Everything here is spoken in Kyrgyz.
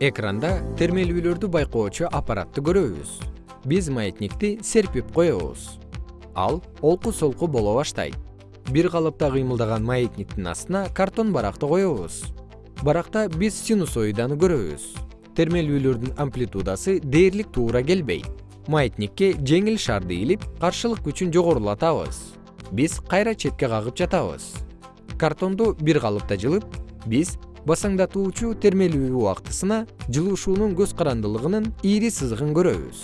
экранда термелүүлөрдү байкоочу аппаратты көрөбүз. Биз маятникти серпип коебуз. Ал олку солку боло баштайт. Бир калыпта кыймылдаган маятниктин астына картон баракты коебуз. Баракта биз синусоиданы көрөбүз. Термелүүлөрдүн амплитудасы дээрлик туура келбейт. Маятникке жеңил шарды илип каршылык күчүн жогорулатабыз. Биз кайра четке кагып жатабыз. Картонду бир калыпта жылып биз басаңдатуучу термелүү убактысына жылуушуунун көз карандылыгынын ири сызыгын көрөбүз